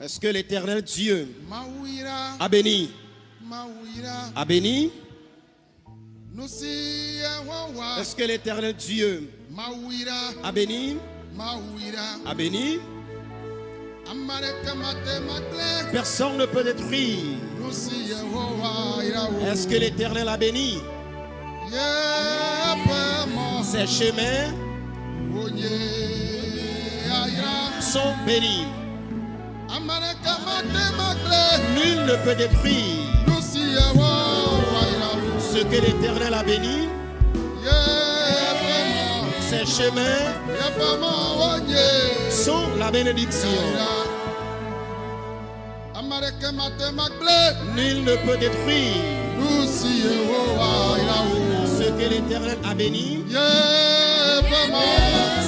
Est-ce que l'éternel Dieu a béni? A béni? Est-ce que l'éternel Dieu a béni? A béni? Personne ne peut détruire. Est-ce que l'éternel a béni? Ses chemins sont bénis. Nul ne peut détruire ce que l'Éternel a béni. Ses chemins sont la bénédiction. Nul ne peut détruire ce que l'Éternel a béni.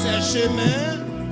Ses chemins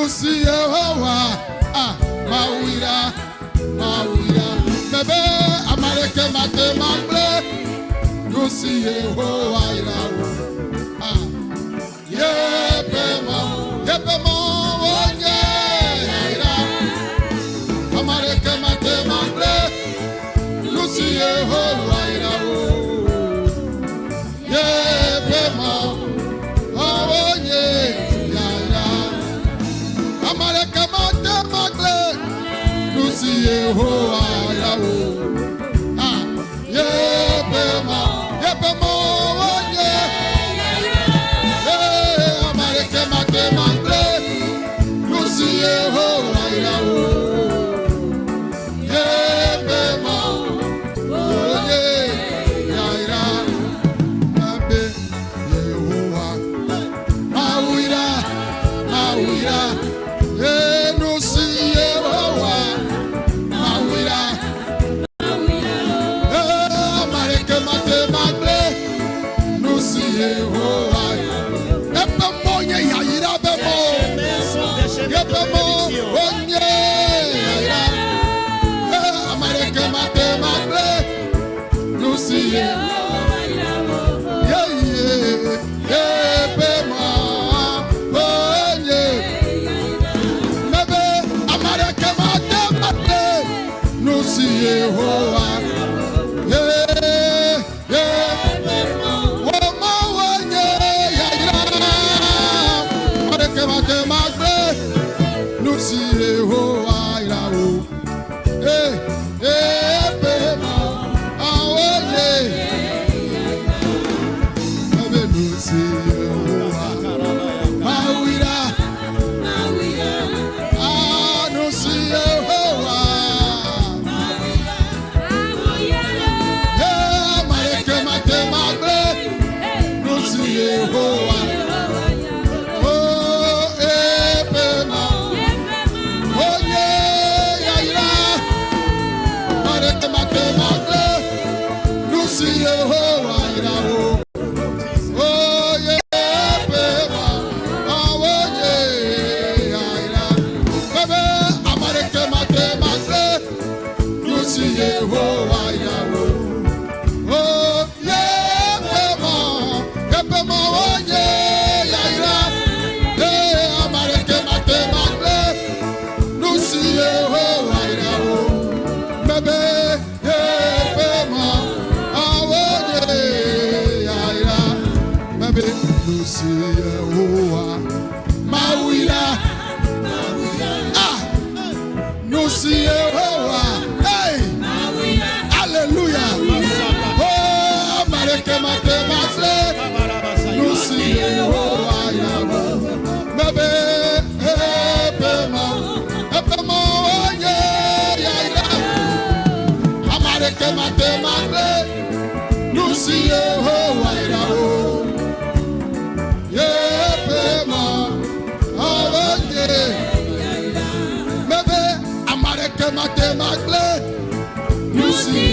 lucy yehowa ah mawira mawira. Bẹbẹ amaleke mate magble lucy yehowa ah yepe mawira. amaleke ma dé.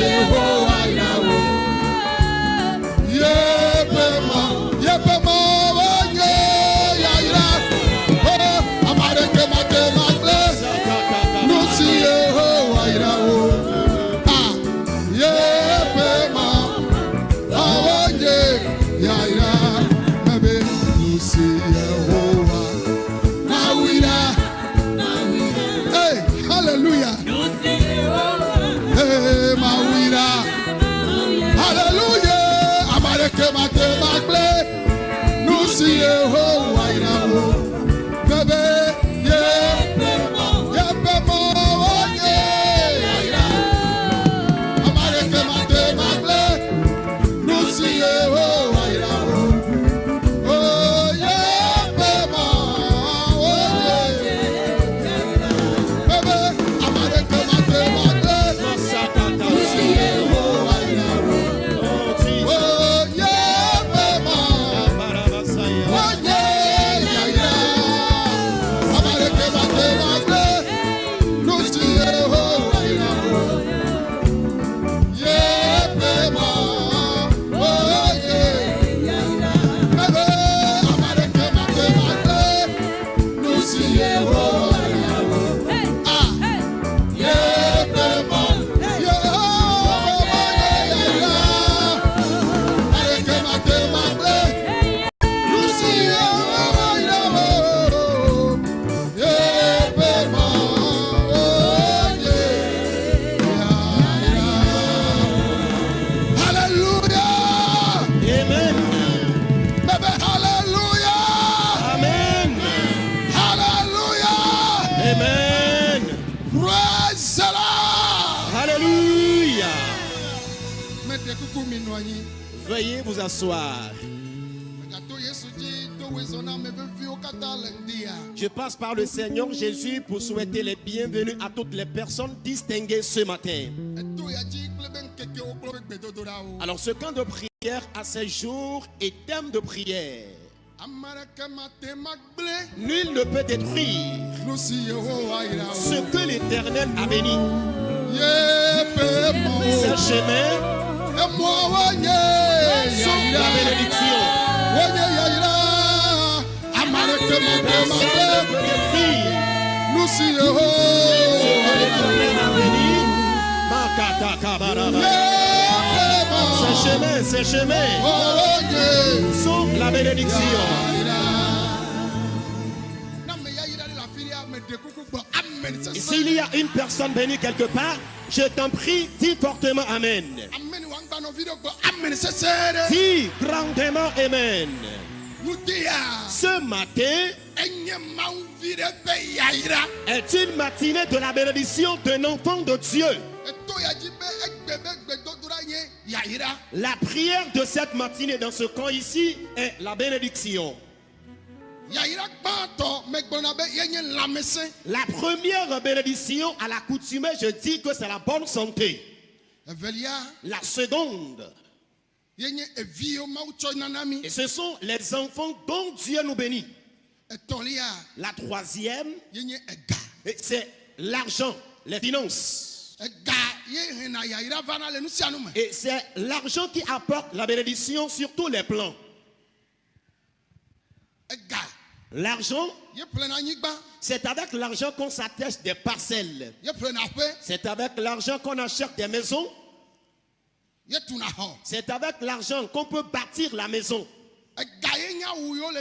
Oh. Seigneur Jésus pour souhaiter les bienvenus à toutes les personnes distinguées ce matin. Alors ce camp de prière à ces jours et thème de prière. Nul ne peut détruire ce que l'Éternel a béni. Ces chemins sont la bénédiction. Wonye yayira. Amareke mate Personne ne magble. peut détruire Lucy ce que Yehowa l'Éternel a irawo. béni. Makata kabaraba. Yepe mo. Ces chemins, ces chemins Wonye sont la bénédiction. C'est S'il y a une personne bénie quelque part, je t'en prie, dis fortement Amen. Dis grandement Amen. Ce matin est une matinée de la bénédiction d'un enfant de Dieu. La prière de cette matinée dans ce camp ici est la bénédiction. La première bénédiction à l'accoutumée, je dis que c'est la bonne santé. La seconde, et ce sont les enfants dont Dieu nous bénit. La troisième, c'est l'argent, les finances. Et c'est l'argent qui apporte la bénédiction sur tous les plans. L'argent, c'est avec l'argent qu'on s'atteste des parcelles. C'est avec l'argent qu'on achète des maisons. C'est avec l'argent qu'on peut bâtir la maison.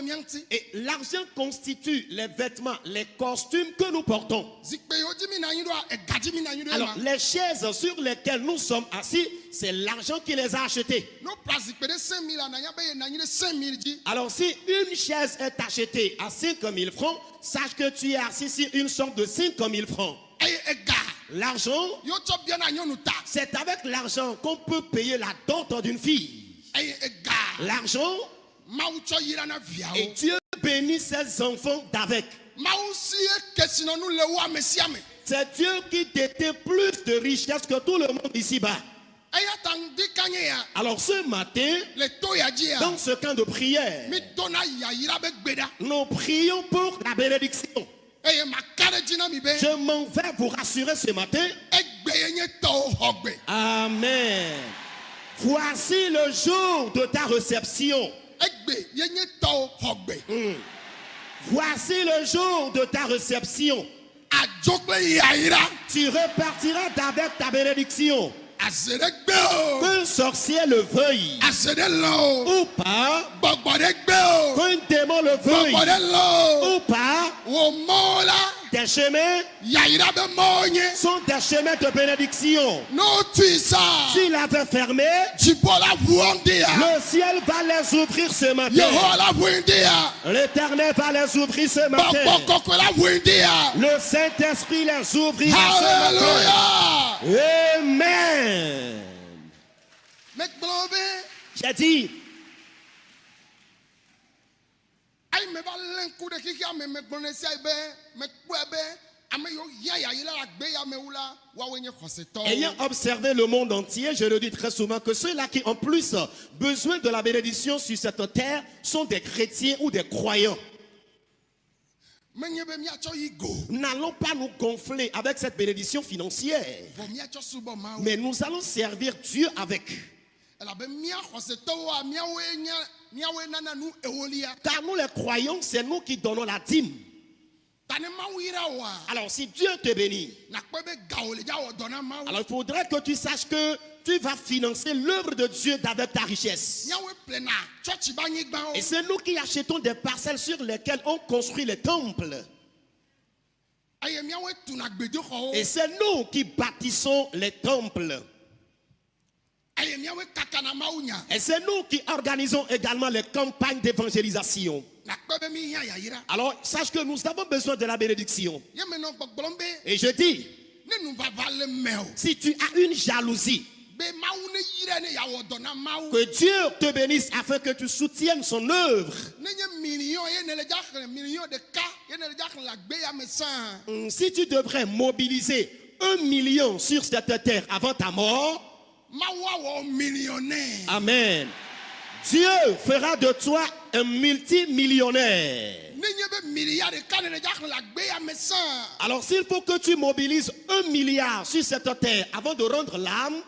Ŋuti. Et l'argent constitue les vêtements, les costumes que nous portons. Ɖo Alors, les chaises sur lesquelles nous sommes assis, c'est l'argent qui les a achetées. Alors, si une chaise est achetée à 5 000 francs, sache que tu es assis sur une somme de 5 000 francs. L'argent, c'est avec l'argent qu'on peut payer la dot d'une fille. Eye ega L'argent, na et. Dieu bénit ses enfants d'avec. Me. C'est Dieu qui détient plus de richesses que tout le monde ici-bas. Ya Alors ce matin, ya. dans ce camp de prière, nous prions pour la bénédiction. Je m'en vais vous rassurer ce matin. Amen. Voici le jour de ta réception. gbe Voici le jour de ta réception. Tu repartiras avec ta bénédiction. Qu'un sorcier le veuille. Ou pas, qu'un démon le veuille. Ou pas, tes chemins sont des chemins de bénédiction. S'il avait fermé, le ciel va les ouvrir ce matin. L'éternel va les ouvrir ce matin. Le Saint-Esprit les ouvrira ce matin. Amen. J'ai dit, ayi me va lé ŋku ɖe xixia me megblɔ ne sia yi be mekpɔe be ame yiwo hiã yayila la gbe yamewu la woawoe nye xɔsetɔwo ayant observé le monde entier, je le dis très souvent, que ceux-là qui ont plus besoin de la bénédiction sur cette terre sont des chrétiens ou des croyants. menye be míatsɔ yi go. N'allons pas nous gonfler avec cette bénédiction financière, mais nous allons servir Dieu avec. Car nous les croyants, c'est nous qui donnons la dîme. Alors si Dieu te bénit, alors il faudrait que tu saches que tu vas financer l'œuvre de Dieu avec ta richesse. Et c'est nous qui achetons des parcelles sur lesquelles on construit les temples. Et c'est nous qui bâtissons les temples. eye míawoe kakana mawu nya Et c'est nous qui organisons également les campagnes d'évangélisation. Alors, sache que nous avons besoin de la bénédiction. Et je dis, si tu as une jalousie, que Dieu te bénisse afin que tu soutiennes son œuvre. Hum, Si tu devrais mobiliser un million sur cette terre avant ta mort, Amen. Dieu fera de toi un multimillionnaire. Alors s'il faut que tu mobilises un milliard sur cette terre avant de rendre l'âme,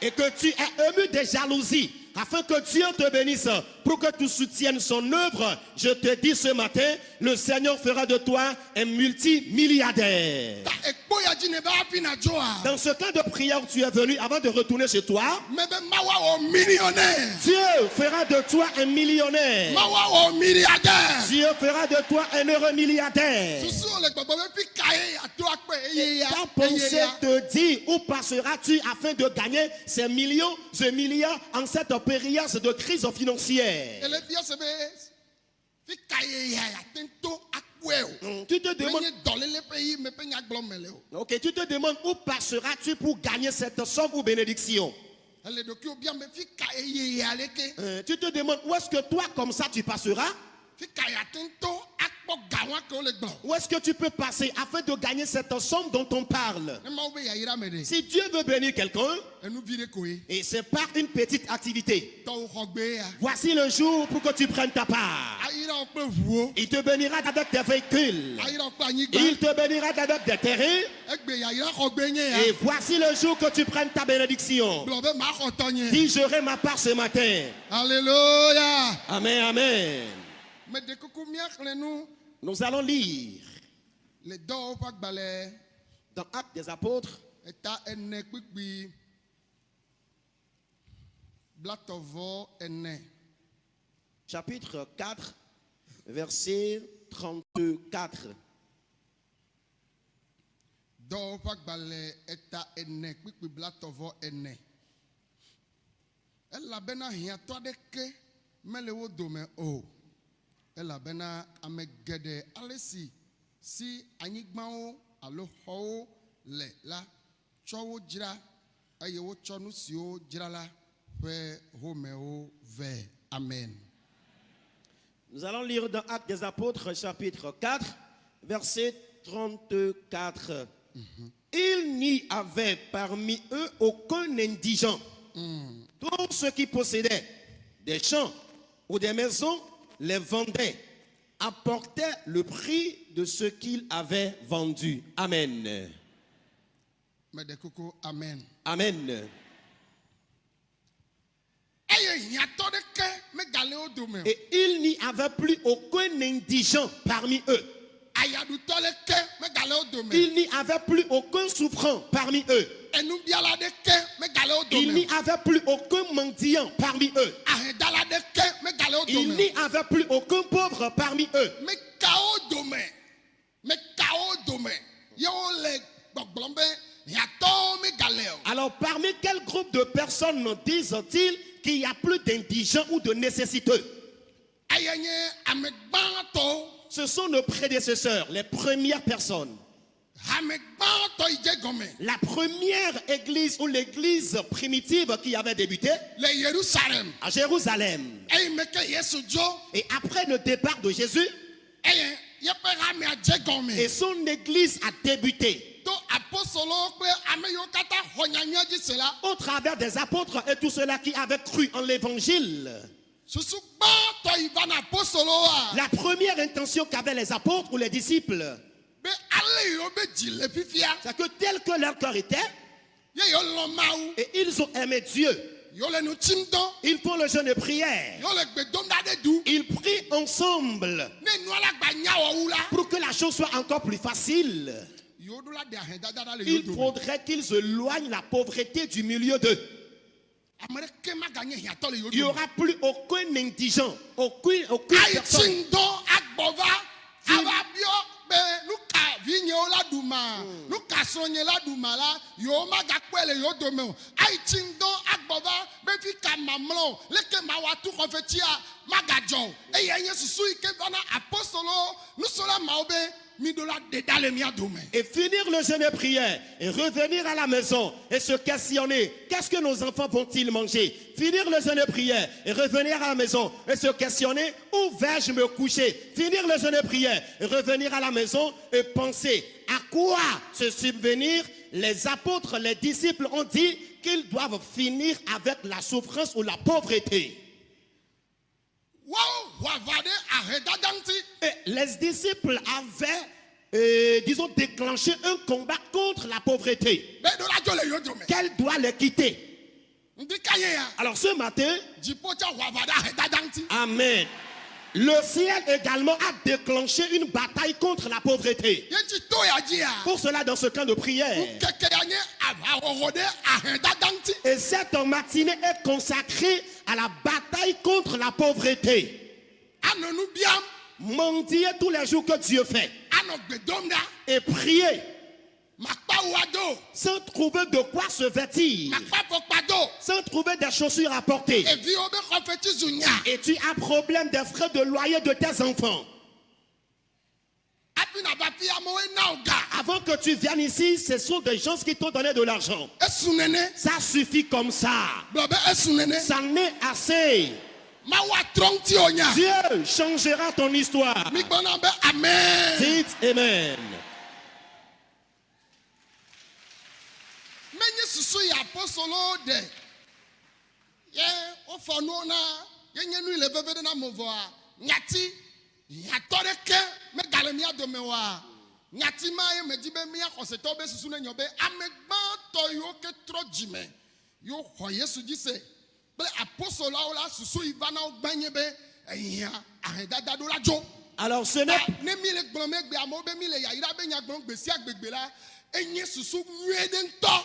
et que tu es ému de jalousie, afin que Dieu te bénisse pour que tu soutiennes son œuvre, je te dis ce matin, le Seigneur fera de toi un multimilliardaire. Dans ce cas de prière où tu es venu avant de retourner chez toi, me be mawu awɔ millionnaire Dieu fera de toi un millionnaire. milliardaire. Dieu fera de toi un heureux milliardaire. Ta pensée ya te dit où passeras-tu afin de gagner ces millions, ces milliards en cette période de crise financière? Hmm, Tu te demandes, tu te demandes où passeras-tu pour gagner cette somme ou bénédiction? Euh, tu te demandes où est-ce que toi comme ça tu passeras, où est-ce que tu peux passer afin de gagner cette somme dont on parle? Si Dieu veut bénir quelqu'un, et c'est par une petite activité, voici le jour pour que tu prennes ta part. Il te bénira avec tes véhicules. Il te bénira avec des terrains. gbe nye Et voici le jour que tu prennes ta bénédiction. gblɔ be maxɔ tɔ nye Dis, j'aurai ma part ce matin. alléluia Amen, amen. Nous allons lire dans Actes des Apôtres, chapitre 4, verset 34. dɔwɔ elabena hiãtɔ aɖeke mele wo dome o elabena ame geɖe ale si si anyigbawo alo xɔwo le la tsɔ wo dzra eye wotsɔ nu siwo dzra la ƒe homewo vɛ amen. Nous allons lire dans Actes des Apôtres, chapitre 4, verset 34. Il n'y avait parmi eux aucun indigent, Tous ceux qui possédaient des champs ou des maisons les vendaient, apportaient le prix de ce qu'ils avaient vendu. Amen. amen Amen. Et il n'y avait plus aucun indigent parmi eux. Il n'y avait plus aucun souffrant parmi eux. Il n'y avait plus aucun mendiant parmi eux. Il n'y avait plus aucun pauvre parmi eux. Alors parmi quel groupe de personnes disent-ils qu'il n'y a plus d'indigents ou de nécessiteux? Ce sont nos prédécesseurs, les premières personnes. La première église ou l'église primitive qui avait débuté à Jérusalem. Et après le départ de Jésus, gɔme et son église a débuté. Au travers des apôtres et tous ceux-là qui avaient cru en l'évangile. La première intention qu'avaient les apôtres ou les disciples, c'est que tel que leur cœur était, et ils ont aimé Dieu, ils font le jeûne et prière. Ils prient ensemble pour que la chose soit encore plus facile. Il faudrait qu'ils éloignent la pauvreté du milieu d'eux. Il n'y aura plus aucun indigent, aucune, personne. Be nu ka vinyewo la ɖu ma nu ka srɔ̃nye la ɖu ma la yewo magakpɔe le yewo dome o ayi tsi ŋdɔ agbɔ va be fi ka mamlɔ o leke ma wa tu xɔfetsia magadzɔ o. Eye nye susu yi ke va na apostolo nusrɔ̃la mawo be Et finir le jeûne et prière et revenir à la maison et se questionner qu'est-ce que nos enfants vont-ils manger? Finir le jeûne et prière et revenir à la maison et se questionner où vais-je me coucher? Finir le jeûne et prière et revenir à la maison et penser à quoi se subvenir? Les apôtres, les disciples ont dit qu'ils doivent finir avec la souffrance ou la pauvreté. Woawo ho aʋa ɖe ahedada ŋuti Et les disciples avaient, euh, disons, déclenché un combat contre la pauvreté. Qu'elle doit les quitter? Alors ce matin. Amen. Le ciel également a déclenché une bataille contre la pauvreté. Pour cela, dans ce camp de prière, et cette matinée est consacrée à la bataille contre la pauvreté. Mendier tous les jours que Dieu fait. Et prier sans trouver de quoi se vêtir, sans trouver des chaussures à porter. Et tu as problème des frais de loyer de tes enfants. Hafi na va fi amewo na o ga. Avant que tu viennes ici, ce sont des gens qui t'ont donné de l'argent. Ça suffit comme ça. Ça n'est assez. Dieu changera ton histoire. Amen. Dites Amen. Hiãtɔ ɖeke megale mía dome oa nyati ma ye medzi be mía xɔsetɔwo be susu ne nyɔ be ame gbãtɔ yiwo ke trɔ dzime yiwo xɔ yesu dzi se kple apostolawo la susu yi va na wo gbanye be ehia ahedada ɖo la dzo. Alors ce n'est ne mi le gblɔm egbe amewo be mi le yayra be nyagblɔm gbe sia gbegbe la enye susu nyuie ɖe ŋutɔ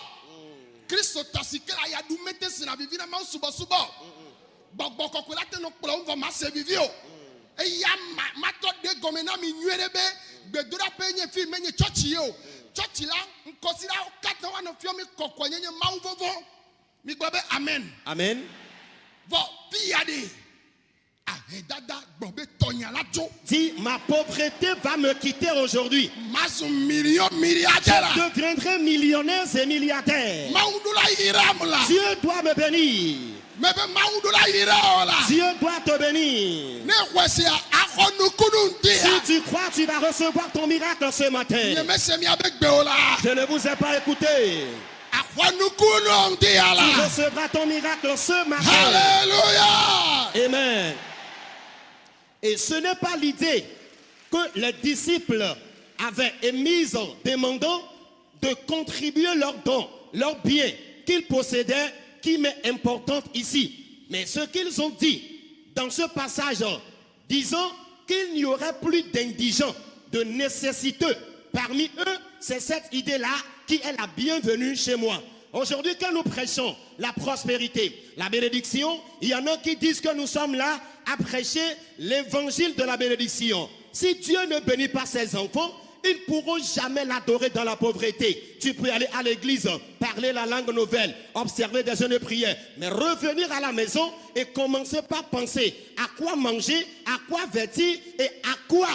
kristo tɔ si ke la ya ɖu mete sina vivi na mawu subɔsubɔ gbɔgbɔ kɔkɔe la te nɔ kplɔ ŋgɔ ma se vivi o eya ma matɔ de gɔme na mi nyuie ɖe be gbedoɖaƒe nye fi menye tsɔtsi ye o tsɔtsi la ŋkɔsi la wo katã woanɔ fiɔ mi kɔkɔe nye nye mawu vovo mi gblɔ be amen Amen. vɔ de ahedada gbɔ be tɔnya la dzo. Dis, ma pauvreté va me quitter aujourd'hui. million milliardaire Je deviendrai millionnaire et milliardaire. la Dieu doit me bénir. La Dieu doit te bénir. Si ya tu crois, tu vas recevoir ton miracle ce matin. Je ne vous ai pas écouté. ŋdi Tu recevras ton miracle ce matin. hallelujah Amen. Et ce n'est pas l'idée que les disciples avaient émise demandant de contribuer leurs dons, leurs biens qu'ils possédaient, qui m'est importante ici. Mais ce qu'ils ont dit dans ce passage, disant qu'il n'y aurait plus d'indigents, de nécessiteux parmi eux, c'est cette idée-là qui est la bienvenue chez moi. Aujourd'hui, quand nous prêchons la prospérité, la bénédiction, il y en a qui disent que nous sommes là à prêcher l'évangile de la bénédiction. Si Dieu ne bénit pas ses enfants, ils ne pourront jamais l'adorer dans la pauvreté. Tu peux aller à l'église, parler la langue nouvelle, observer des jeunes prières, mais revenir à la maison et commencer par penser à quoi manger, à quoi vêtir et à quoi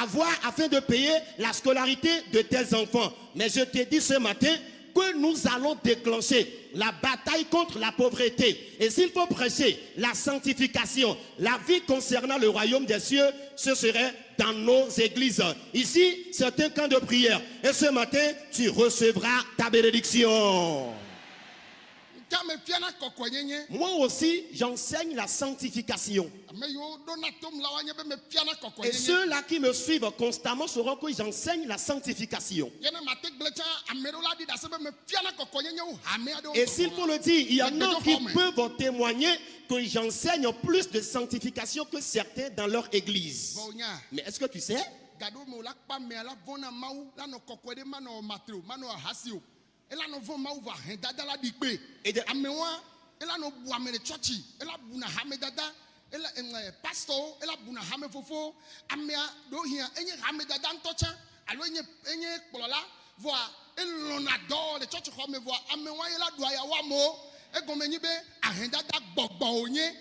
avoir afin de payer la scolarité de tes enfants. Mais je te dis ce matin que nous allons déclencher la bataille contre la pauvreté. Et s'il faut prêcher la sanctification, la vie concernant le royaume des cieux, ce serait dans nos églises. Ici, c'est un camp de prière. Et ce matin, tu recevras ta bénédiction. Moi aussi, j'enseigne la sanctification. Et ceux-là qui me suivent constamment sauront que j'enseigne la sanctification. Et s'il faut le dire, il y en a qui peuvent témoigner que j'enseigne plus de sanctification que certains dans leur église. Mais est-ce que tu sais? Gaɖo me la kpa mea la vɔna mawu la nɔ kɔkɔe ɖe manɔ matre o manɔ ahasi o ela nɔ vɔ mawu va hɛn dada. La ɖi kpe Et de- amewoa ela nɔ bu ame ɖe tsɔtsi ela buna hame dada ele eŋɛ pastɔwo ela buna hame fofo amea ɖewo hia enye hame dada ŋutɔ tsã alo enye enye kplɔla vɔa elɔna dɔ le tsɔtsi xɔ me vɔa amewoa ye la ɖu ayawo amewo egɔme nyi be ahɛn dada gbɔgbɔ wonye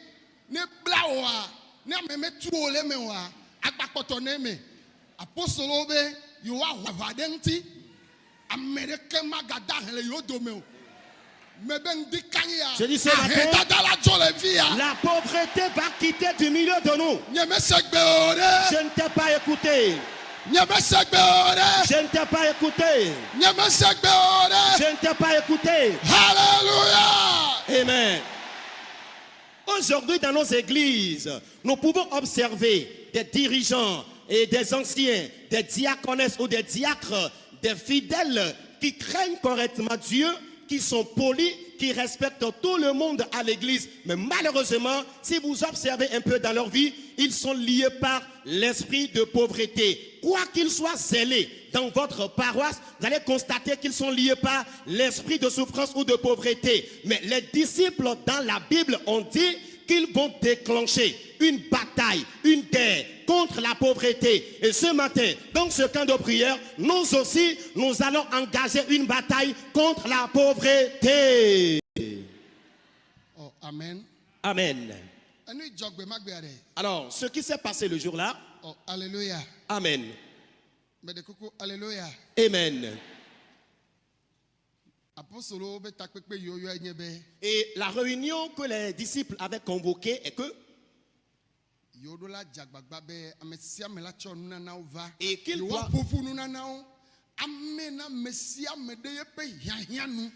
ne bla oa ne ame metu o le me oa agbakpɔtɔ ne me. Apostolowo be yewoa wɔ aʋa ɖe ŋuti ame ɖeke magada hɛ le yewo dome o me be ŋdi kanyi ya Je dis ce matin- dada la pauvreté va quitter du milieu de nous. Je ne t'ai pas écouté. Je ne t'ai pas écouté. Je ne t'ai pas écouté. hallelujah Amen. Aujourd'hui, dans nos églises, nous pouvons observer des dirigeants et des anciens, des diaconesses ou des diacres, des fidèles qui craignent correctement Dieu, qui sont polis, qui respectent tout le monde à l'église. Mais malheureusement, si vous observez un peu dans leur vie, ils sont liés par l'esprit de pauvreté. Quoi qu'ils soient zélés dans votre paroisse, vous allez constater qu'ils sont liés par l'esprit de souffrance ou de pauvreté. Mais les disciples dans la Bible ont dit qu'ils vont déclencher une bataille, une guerre contre la pauvreté. Et ce matin, dans ce camp de prière, nous aussi, nous allons engager une bataille contre la pauvreté. oh amen Amen. Alors, ce qui s'est passé le jour-là, oh alléluia Amen. Amen. apostolowo be takpekpe yiwo yɔe nye be Et la réunion que les disciples avaient convoquée est que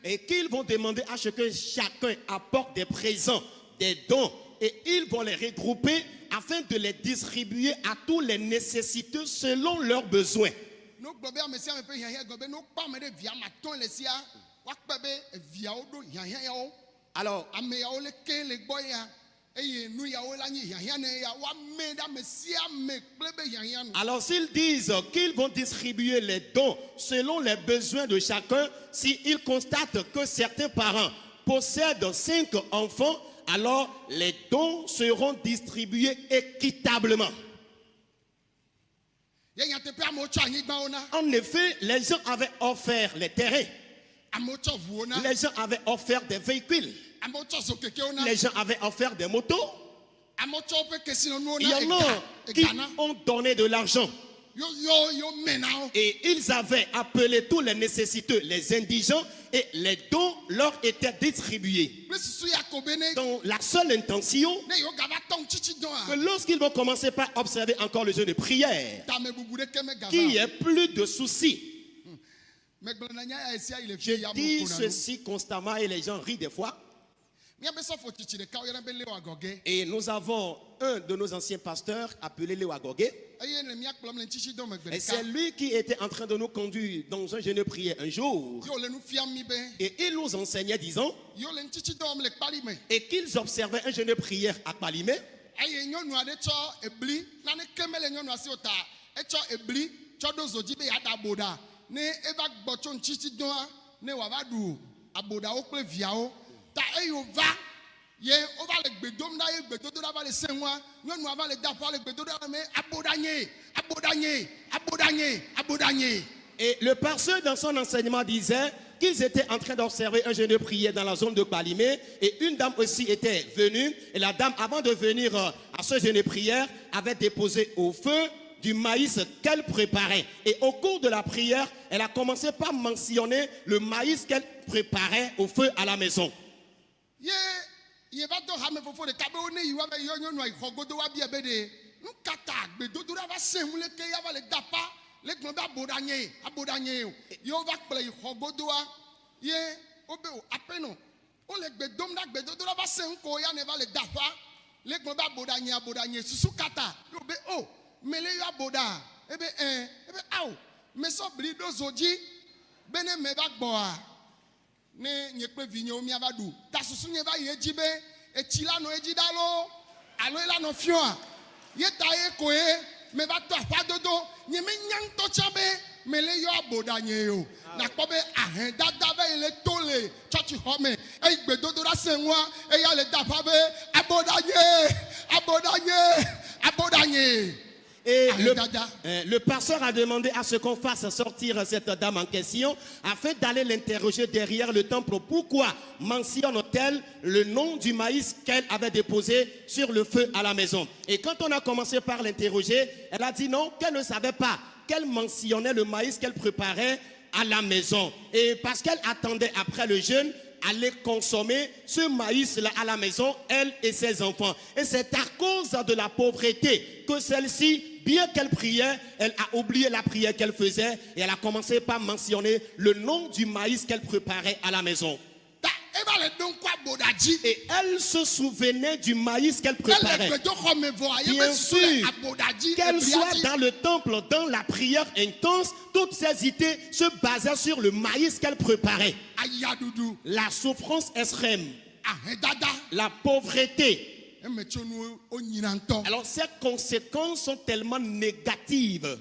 Et qu'ils vont demander à ce que chacun apporte des présents, des dons, et ils vont les regrouper afin de les distribuer à tous les nécessiteux selon leurs besoins. Alors, s'ils disent qu'ils vont distribuer les dons selon les besoins de chacun, s'ils constatent que certains parents possèdent cinq enfants, alors les dons seront distribués équitablement. En effet, les gens avaient offert les terrains, les gens avaient offert des véhicules, les gens avaient offert des motos. Il y en a qui ont donné de l'argent et ils avaient appelé tous les nécessiteux, les indigents, et les dons leur étaient distribués. Donc la seule intention, que lorsqu'ils vont commencer par observer encore le jeu de prière, qu'il y o. ait plus de soucis. megblẽ na nya ya esia yi le Je dis ceci constamment et les gens rient des fois. Et nous avons un de nos anciens pasteurs appelé Léo Agogé. Et c'est lui qui était en train de nous conduire dans un jeûne de prière un jour. ye wòle nu fiam mi be Et il nous enseignait, disons, et qu'ils observaient un jeûne de prière à Palimé. Ne eva gbɔ tso ŋtitsi dɔa ne wòava ɖu aboɖawo kple viawo ta eye wòva ye wova le gbe dom ɖa ye gbedodoɖa va le se ŋua nyɔnua va le da ƒa le gbedodoɖa me aboɖa nye aboɖa nye aboɖa nye aboɖa nye Et le pasteur, dans son enseignement, disait qu'ils étaient en train d'observer un jeûne de prière dans la zone de Palimé. Et une dame aussi était venue. Et la dame, avant de venir euh, à ce jeûne de prière, avait déposé au feu du maïs qu'elle préparait. Et au cours de la prière, elle a commencé par mentionner le maïs qu'elle préparait au feu à la maison. Ye va dɔ hame fofo ɖeka be wo ne yi wa be yɔ nyɔnua yi xɔ godo wa bia be ɖe nu ka ta gbedodoɖa va se ŋu leke ya va le da ƒa le gblɔ be aboɖa nye aboɖa nye o ye wova kplɔ yi xɔ godoa ye wobe o aƒenɔ wole gbe dom ɖa gbedodoɖa va se ŋu ko ya ne va le da ƒa le gblɔ be aboɖa nye aboɖa nye susu kata ye wo be. O mele yɔ aboɖa ebe ɛ ebe awo mesɔ bli ɖo zo dzi be ne me va gbɔa ne nye kple vinyewo miava ɖu ta susu nye va yi edzi be etsi la nɔ edzi ɖa lo alo ela nɔ fiɔa ye ta ye koe me va to aƒadodo nye menya ŋutɔ tsã be. Mele yɔ aboɖa nye. O nakpɔ be ahɛdada be yi le to le tsɔtsi xɔ me eyi gbedodoɖa se ŋua eya le da ƒa be aboɖa nye. Aboɖa nye aboɖa nye. Et le, euh, le pasteur a demandé à ce qu'on fasse sortir cette dame en question afin d'aller l'interroger derrière le temple. Pourquoi mentionne-t-elle le nom du maïs qu'elle avait déposé sur le feu à la maison? Et quand on a commencé par l'interroger, elle a dit non, qu'elle ne savait pas qu'elle mentionnait le maïs qu'elle préparait à la maison. Et parce qu'elle attendait après le jeûne, aller consommer ce maïs-là à la maison, elle et ses enfants. Et c'est à cause de la pauvreté que celle-ci, bien qu'elle priait, elle a oublié la prière qu'elle faisait et elle a commencé par mentionner le nom du maïs qu'elle préparait à la maison. Et elle se souvenait du maïs qu'elle préparait. Bien sûr. Qu'elle soit dans le temple, dans la prière intense, toutes ses idées se basaient sur le maïs qu'elle préparait. La souffrance extrême, ahɛdada la pauvreté, Alors ces conséquences sont tellement négatives.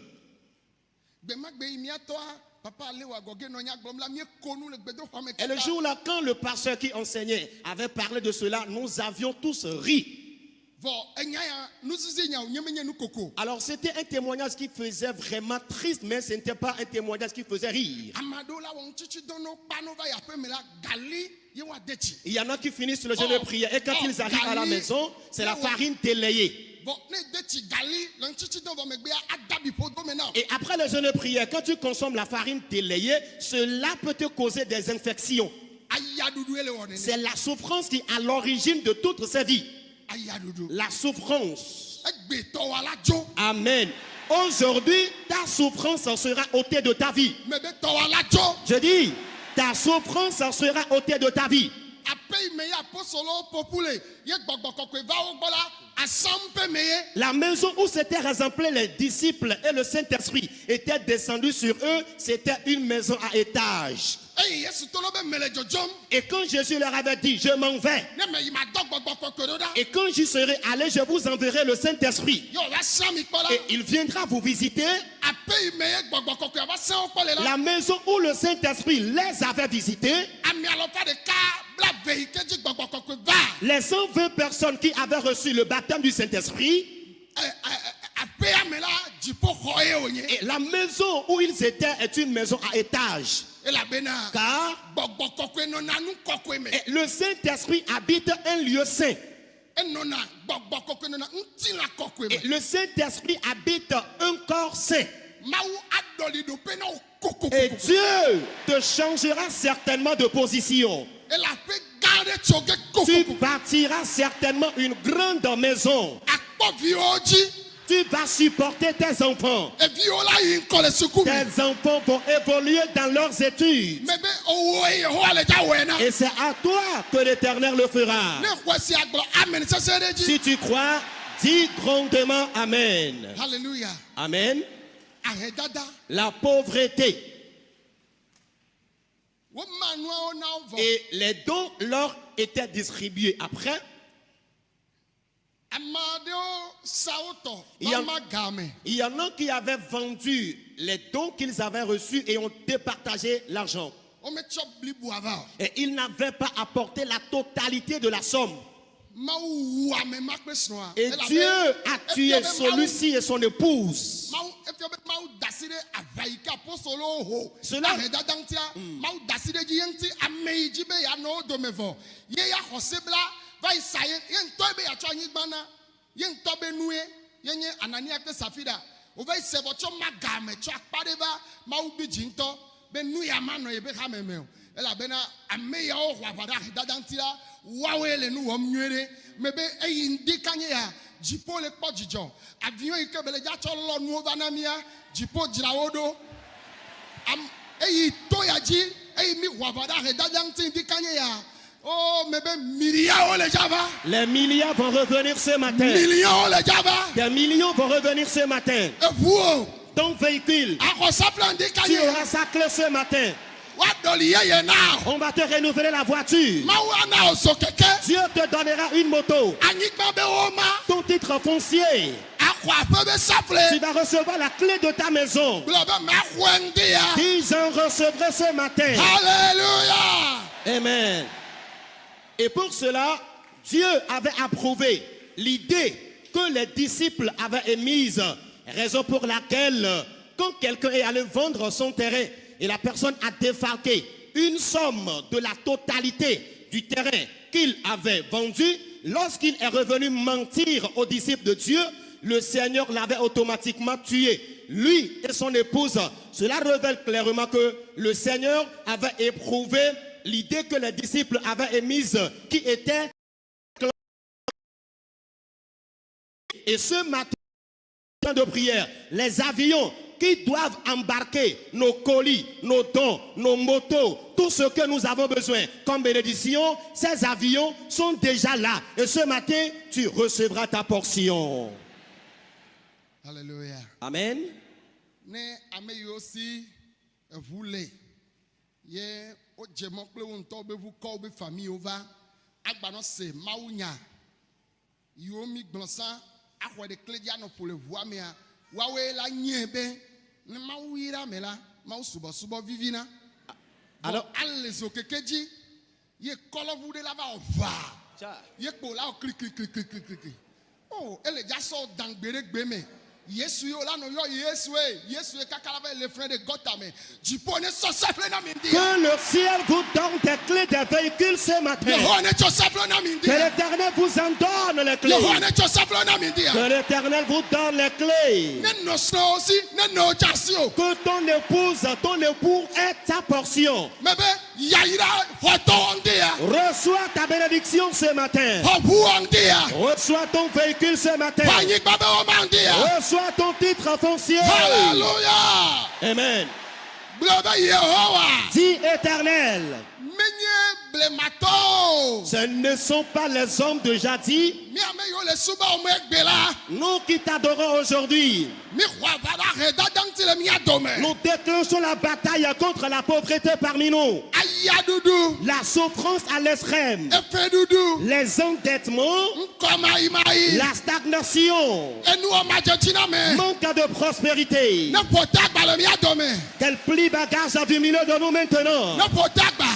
Et le jour-là, quand le pasteur qui enseignait avait parlé de cela, nous avions tous ri. koko Alors c'était un témoignage qui faisait vraiment triste, mais ce n'était pas un témoignage qui faisait rire. Il y en a qui finissent le jeûne de Oh, prière et quand oh, ils arrivent à la maison, c'est la farine délayée. Et après le jeûne de prière, quand tu consommes la farine délayée, cela peut te causer des infections. C'est la souffrance qui est à l'origine de toutes ces vies. La souffrance. dzo Amen. Aujourd'hui, ta souffrance sera ôtée de ta vie. Je dis, ta souffrance sera ôtée de ta vie. La maison où s'étaient rassemblés les disciples et le Saint-Esprit étaient descendus sur eux, c'était une maison à étage. Et quand Jésus leur avait dit, je m'en vais, et quand j'y serai allé, je vous enverrai le Saint-Esprit. Et il viendra vous visiter. la maison où le Saint-Esprit les avait visités, les 120 personnes qui avaient reçu le baptême du Saint-Esprit, dziƒoxɔ ye wònye Et la maison où ils étaient est une maison à étage. Car le Saint-Esprit habite un lieu saint. Et le Saint-Esprit habite un corps saint. Et Dieu te changera certainement de position. Tu bâtiras certainement une grande maison. tu vas supporter tes enfants. Tes enfants vont évoluer dans leurs études. Et c'est à toi que l'Éternel le fera. Si tu crois, dis grandement Amen. Hallelujah. Amen. La pauvreté Woma nuawo na wo vɔ. Et les dons leur étaient distribués après. Il y. Il en a qui avaient vendu les dons qu'ils avaient reçus et ont départagé l'argent. O. Et ils n'avaient pas apporté la totalité de la somme. Et Dieu a tué celui-ci et son épouse. Cela- Ahedada be nu wɔm nyuie ɖe. Me be eyi ŋdi kanye ya dziƒo le kpɔ dzidzɔ. Avion yi ke be le dza tsɔ lɔ nuwo va na mía dziƒo dzra wo ɖo. Am- eyi to ya dzi eyi mi wɔ aʋa ɖe ahedada ŋuti ŋdi kanye ya. O me be miliawo le dza va. Les milliards vont revenir ce matin. Millions le dza va. Des millions vont revenir ce matin. Eʋuwo. Ton véhicule, tu auras sa clé ce matin. On va te renouveler la voiture. Dieu te donnera une moto. Ton titre foncier. Tu vas recevoir la clé de ta maison. Gblɔ be maxɔe ŋdi ya. Dis, j'en recevrai ce matin. Alléluia. Amen. Et pour cela, Dieu avait approuvé l'idée que les disciples avaient émise, raison pour laquelle, quand quelqu'un est allé vendre son terrain et la personne a défalqué une somme de la totalité du terrain qu'il avait vendu, lorsqu'il est revenu mentir aux disciples de Dieu, le Seigneur l'avait automatiquement tué. Lui et son épouse, cela révèle clairement que le Seigneur avait éprouvé l'idée que les disciples avaient émise, qui était et ce matin de prière, les avions qui doivent embarquer nos colis, nos dons, nos motos, tout ce que nous avons besoin comme bénédiction, ces avions sont déjà là. Et ce matin, tu recevras ta portion. Alléluia. Amen. Yiwo mi gblɔ sã axɔ ɖe kle dzi anɔ ƒo le ʋua mea woawoe la nye be ne mawu yi ɖe ame la mawu subɔsubɔ vivina. Alors, ale zo keke dzi ye kɔlɔʋu ɖe la va. Wɔ ʋaa ye kpo la kli kli o ele dza sɔ dan gbe ɖe gbe me kaka la va le que ciel vous donne des clés des véhicules ce matin. Que l'éternel vous en donne les clés. Que l'éternel vous donne les clés. Que ton épouse, ton époux ait ta portion. mɛ be yayira xɔtɔwɔ ŋdi ya Reçois ta bénédiction ce matin. Reçois ton véhicule ce matin. xɔ ŋdi ya Reçois ton titre foncier. hallelujah Amen. gblɔ be yehowa Dis éternel, menye blematɔwo ce ne sont pas les hommes de jadis, ame yiwo le suba wo me gbe la. nous qui t'adorons aujourd'hui. aʋa ɖe ahedada ŋuti le mía dome. Nous déclenchons la bataille contre la pauvreté parmi nous. La souffrance à l'extrême. Les endettements. La stagnation. Manque de prospérité. Qu'elle plie bagage du milieu de nous maintenant.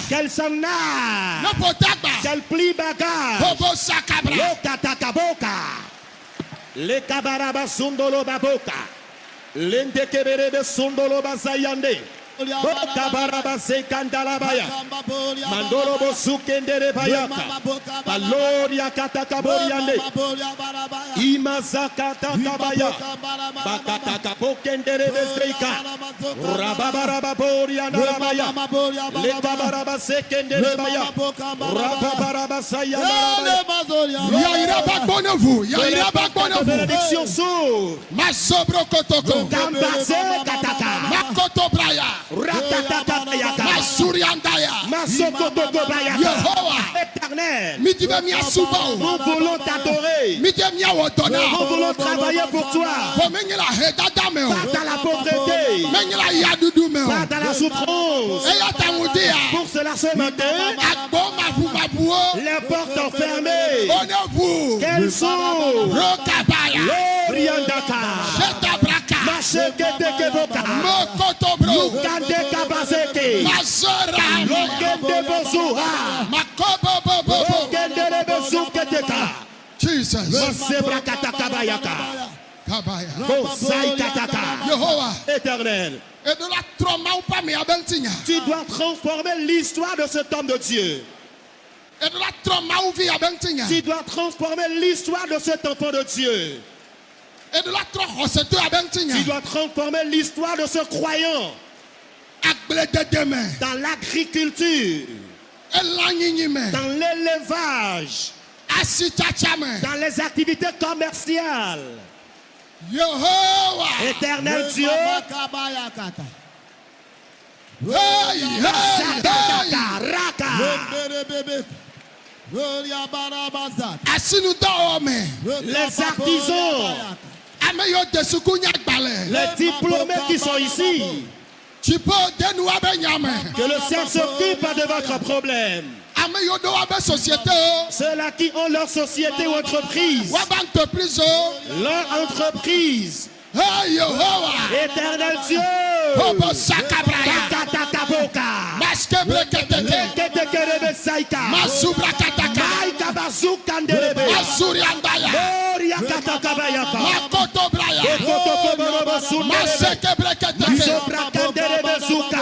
Qu'elle s'en ne a. ƒota agba Qu'elle plie bagage. Le kabaraba sundolo baboka. lendekeberebe sundolo bazayande Bota baraba sekandala baya. Mandoro bosukendere bayaka. Baloria katakaboria Imazakata kabaya. Bakata kabokendere beseka. Rababaraba boria narabaya. Lekabaraba sekendere baya. Rababaraba saya narabaya. Yaira bakbono vous. Yaira bakbono vous. Bénédiction sourde. Masobro kotoko. Kambase kataka. Makoto braya. Masuriandaya. Éternel. Nous voulons t'adorer. Nous voulons travailler pour toi. Pas dans la pauvreté. Pas o. dans la souffrance. Ya. Pour cela ce matin, Agbɔ mabu mabu o. les portes fermées. O ne ʋu. Quelles sont Rokabaya. Masora. Lokende bozuha. Bezuketeka. Jesus. Masebra katakabayaka. Kabaya. Bosai kataka. Yehowa. Éternel, Et de la trauma ou pas mais abentinya. tu dois transformer l'histoire de cet homme de Dieu. Et de la trauma ou vie abentinya. Tu dois transformer l'histoire de cet enfant de Dieu. Tu dois transformer l'histoire de ce croyant dans l'agriculture, dans l'élevage, dans les activités commerciales. Éternel Dieu, les artisans, les diplômés qui sont ici, que le Seigneur s'occupe de votre problème. Ceux-là qui ont leur société ou entreprise, leur entreprise, éternel Dieu, azukandelebe. Azuriandaya. Oriakatakabayaka makotobraya masekebleketeke izobrakandelebezuka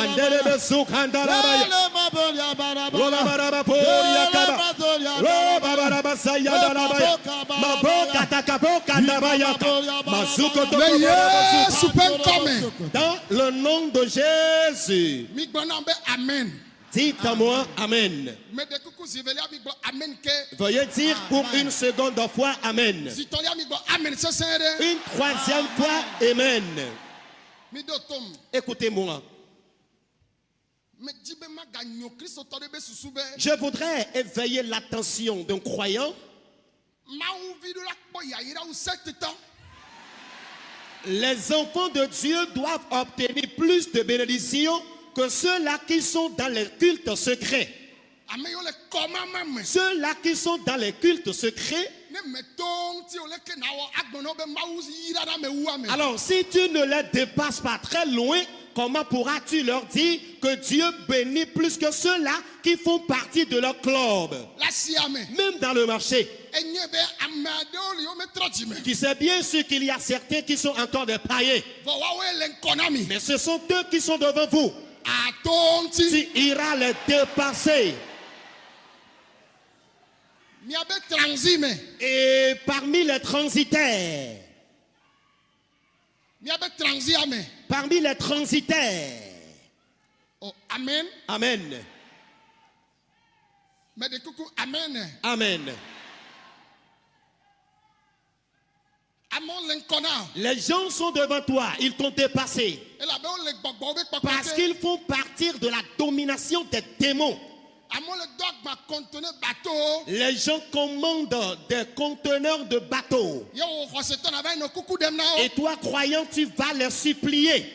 Dans le nom de Jésus, amen. dites à moi Amen. Veuillez dire pour une seconde fois Amen. Une troisième fois Amen. Écoutez-moi. Me dzi be maganyo kristotɔ ɖe be susu be. Je voudrais éveiller l'attention d'un croyant. Les enfants de Dieu doivent obtenir plus de bénédictions que ceux-là qui sont dans les cultes secrets. Ceux-là qui sont dans les cultes secrets. Alors, si tu ne les dépasses pas très loin, comment pourras-tu leur dire que Dieu bénit plus que ceux-là qui font partie de leur club, même dans le marché. Tu sais bien sûr qu'il y a certains qui sont encore des païens, mais ce sont eux qui sont devant vous. Tu iras les dépasser. Et parmi les transitaires. Parmi les transitaires, Oh amen. Amen, Me de kuku amen. Amen. Les gens sont devant toi, ils t'ont dépassé parce qu'ils font partir de la domination des démons. Les gens commandent des conteneurs de bateaux. na Et toi, croyant, tu vas les supplier.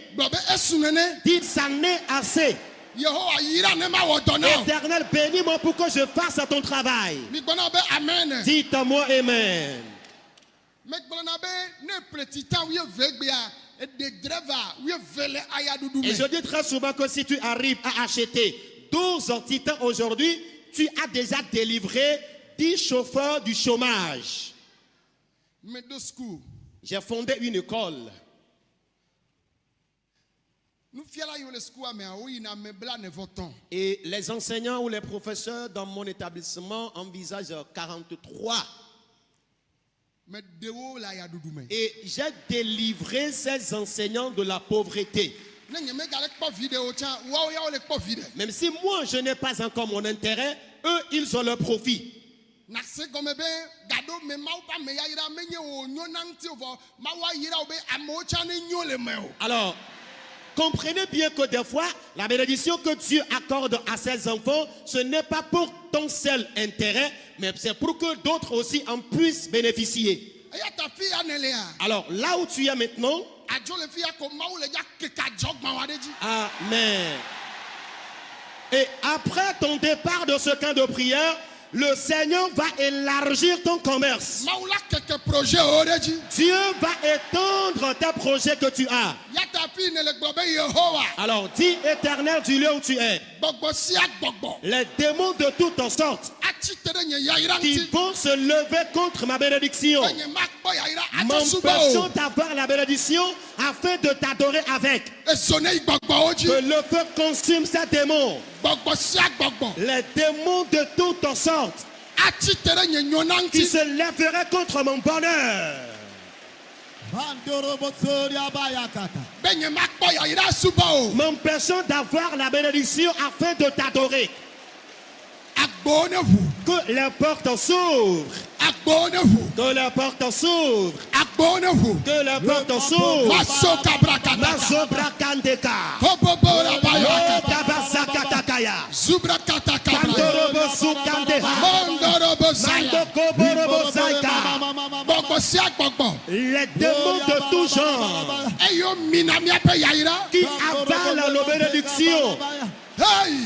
Dis, ça n'est assez. Éternel, bénis-moi pour que je fasse ton travail. be amen Et je dis très souvent que si tu arrives à acheter 12 titans aujourd'hui, tu as déjà délivré 10 chauffeurs du chômage. J'ai fondé une école. Et les enseignants ou les professeurs dans mon établissement envisagent 43. meɖewo le ayaɖuɖu me Et j'ai délivré ces enseignants de la pauvreté. Même si moi, je n'ai pas encore mon intérêt, eux, ils ont leur profit. Alors, comprenez bien que des fois, la bénédiction que Dieu accorde à ses enfants, ce n'est pas pour ton seul intérêt, mais c'est pour que d'autres aussi en puissent bénéficier. lea Alors, là où tu es maintenant, Amen. Et après ton départ de ce camp de prière, le Seigneur va élargir ton commerce. Dieu va étendre tes projets que tu as. Alors dis éternel du lieu où tu es. Les démons de toutes sortes qui vont se lever contre ma bénédiction, m'empêchant d'avoir la bénédiction afin de t'adorer avec. Que le feu consume ces démons. Les démons de toutes sortes nyɔna qui se lèveraient contre mon bonheur. Bandorobotoria bayakata. be nye makpɔ yayra suba o M'empêchant d'avoir la bénédiction afin de t'adorer. Que agbowo ne ʋu Que agbowo ne ʋu Que la gbɔgbɔ sia gbɔgbɔ Les démons de tout genre. Qui avalent nos bénédictions. hey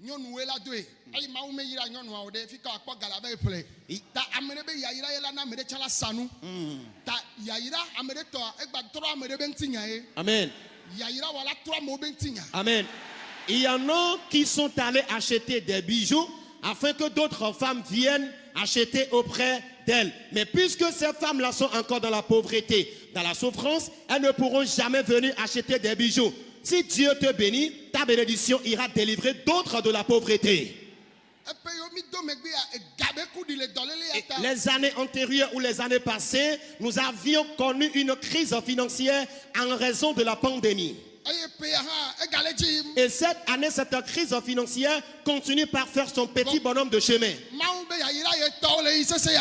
aɖe le didim eva yi ƒle bijuwo kɔ ɖe be yasa mekawoe la do bijua nyɔnuwoe la doe eye mawu meyira nyɔnuawo ɖe fi ka akpɔ gala be ƒle ta ame ɖe be yayira ye la na ame ɖe tsã la sa nu ta yayira ame ɖe tɔ egba trɔ ame ɖe be ŋutinya ye Amen. yayira wɔ la trɔ amewo be ŋutinya Amen. Il y en a qui sont allés acheter des bijoux afin que d'autres femmes viennent acheter auprès d'elles. Mais puisque ces femmes-là sont encore dans la pauvreté, dans la souffrance, elles ne pourront jamais venir acheter des bijoux. Si Dieu te bénit, ta bénédiction ira délivrer d'autres de la pauvreté. Et les années antérieures ou les années passées, nous avions connu une crise financière en raison de la pandémie. Et cette année, cette crise financière continue par faire son petit bonhomme de chemin.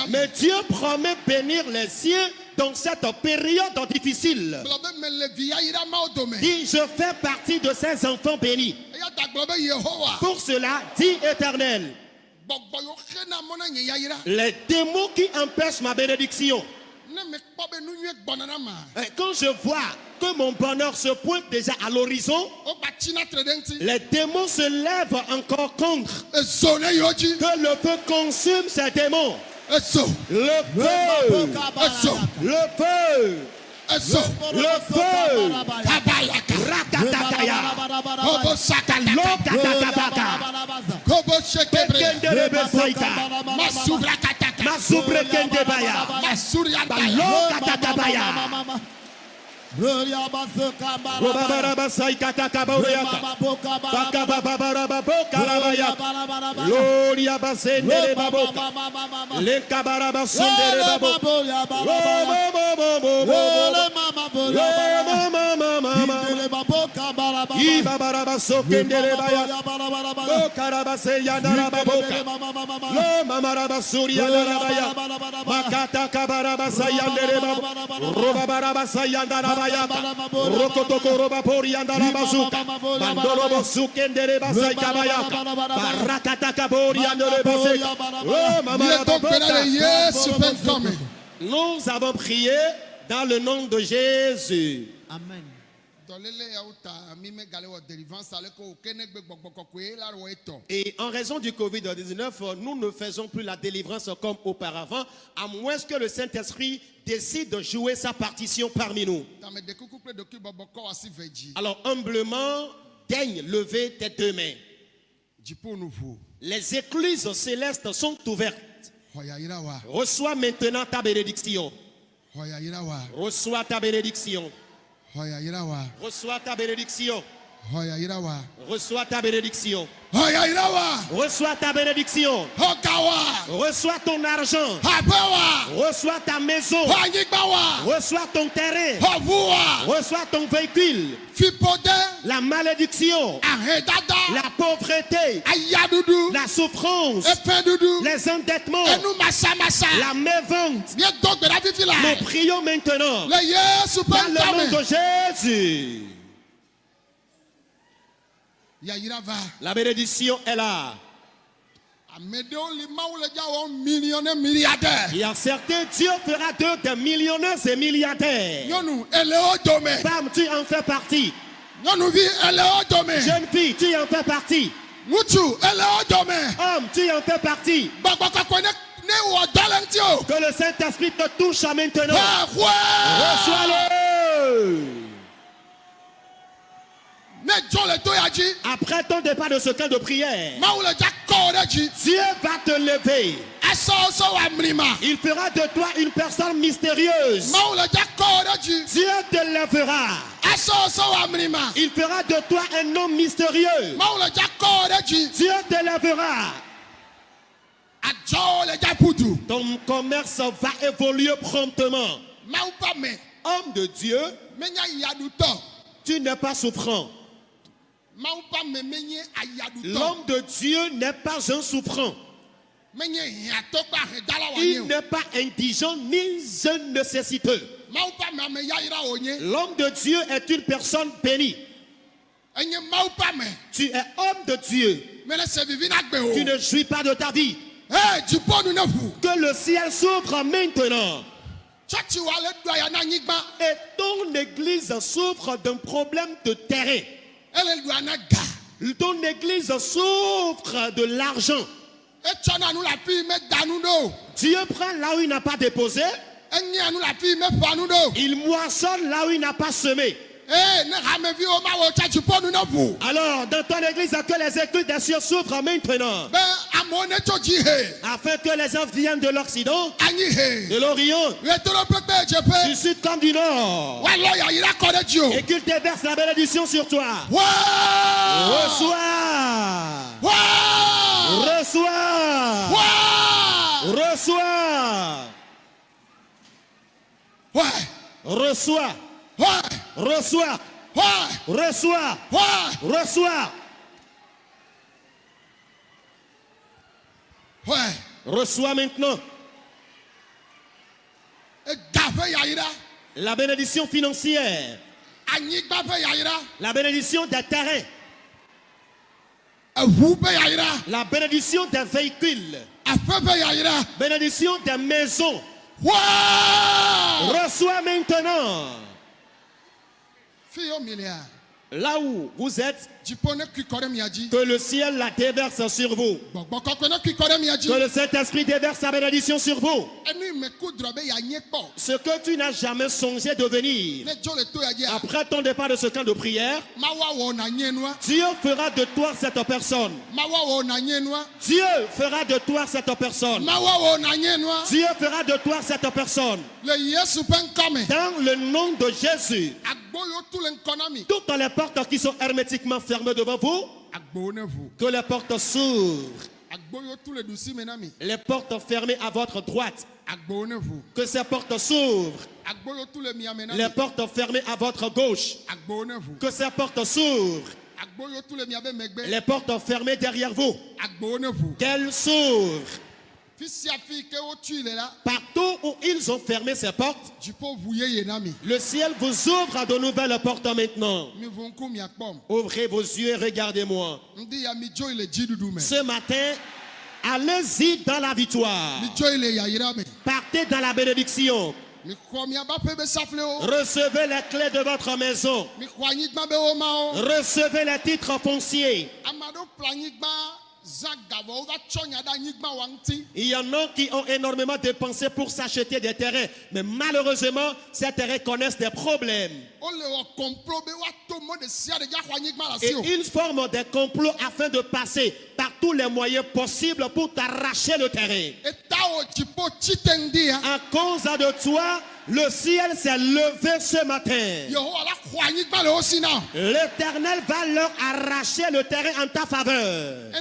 Mais Dieu promet bénir les siens dans cette période difficile. Dis, je fais partie de ces enfants bénis. Pour cela, dis éternel, les démons qui empêchent ma bénédiction, euh, quand je vois que mon bonheur se pointe déjà à l'horizon, ɖe ŋuti les démons se lèvent encore contre. Que le feu consume ces démons. Le feu, le feu, le feu. kabayaka. Rakatakaya. kobo sakala Lokatakabaka. kobo sekebre Lord Yabasendere Baboka Lenkabaraba bayaba rokotoko roba pori andala bazuka mandolo bozuke ndere basai kabayaka barakata kabori andele baseka oh, nous avons prié dans le nom de Jésus. Amen. Et en raison du Covid-19, nous ne faisons plus la délivrance comme auparavant, à moins que le Saint-Esprit décide de jouer sa partition parmi nous. Alors humblement, daigne lever tes deux mains. Les écluses célestes sont ouvertes. Reçois maintenant ta bénédiction. Reçois ta bénédiction. Reçois ta bénédiction. Reçois ta bénédiction. Reçois ta bénédiction. Reçois ton argent. Reçois ta maison. Reçois ton terrain. Reçois ton véhicule. La malédiction. La pauvreté. La souffrance. Les endettements. La mévente. Nous prions maintenant. Dans le nom de Jésus. La bénédiction est là. Il y a certains, Dieu fera d'eux des millionnaires et milliardaires. Femme, tu en fais partie. Jeune fille, tu en fais partie. Homme, tu en fais partie. Que le Saint-Esprit te touche maintenant. Reçois-le. Après ton départ de ce camp de prière, Dieu va te lever. Il fera de toi une personne mystérieuse. Dieu te lèvera. Il fera de toi un homme mystérieux. Dieu te lèvera. Ton commerce va évoluer promptement. Homme de Dieu, tu n'es pas souffrant. L'homme de Dieu n'est pas un souffrant. Il n'est pas indigent ni un nécessiteux. L'homme de Dieu est une personne bénie. Tu es homme de Dieu. Tu ne jouis pas de ta vie. Que le ciel s'ouvre maintenant. Et ton église souffre d'un problème de terrain. Ton église souffre de l'argent. Dieu prend là où il n'a pas déposé. Il moissonne là où il n'a pas semé. Alors, dans ton église à que les écrits écritures s'ouvrent en maintenant. Afin que les gens viennent de l'Occident, de l'Orient, du Sud comme du Nord. Et qu'ils déversent la bénédiction sur toi. Reçois. Reçois. Reçois. Reçois. Reçois. Reçois. Reçois. Reçois maintenant. La bénédiction financière. La bénédiction des terrains. La bénédiction des véhicules. Bénédiction des maisons. Reçois maintenant. Là où vous êtes, que le ciel la déverse sur vous. Que le Saint-Esprit déverse sa bénédiction sur vous. Ce que tu n'as jamais songé devenir. Après ton départ de ce camp de prière, nua Dieu fera de toi cette personne. nua Dieu fera de toi cette personne. nua Dieu fera de toi cette personne. Dans le nom de Jésus, toutes les portes qui sont hermétiquement fermées devant vous, que les portes s'ouvrent. Les portes fermées à votre droite, que ces portes s'ouvrent. Les portes fermées à votre gauche, que ces portes s'ouvrent. Les portes fermées derrière vous, qu'elles s'ouvrent. Partout où ils ont fermé ces portes, le ciel vous ouvre à de nouvelles portes maintenant. Ouvrez vos yeux et regardez-moi. me Ce matin, allez-y dans la victoire. Partez dans la bénédiction. Recevez les clés de votre maison. Recevez les titres fonciers. Il y en a qui ont énormément dépensé pour s'acheter des terrains. Mais malheureusement, ces terrains connaissent des problèmes. Et ils forment des complots afin de passer par tous les moyens possibles pour t'arracher le terrain. À cause de toi, le ciel s'est levé ce matin. L'éternel va leur arracher le terrain en ta faveur. Les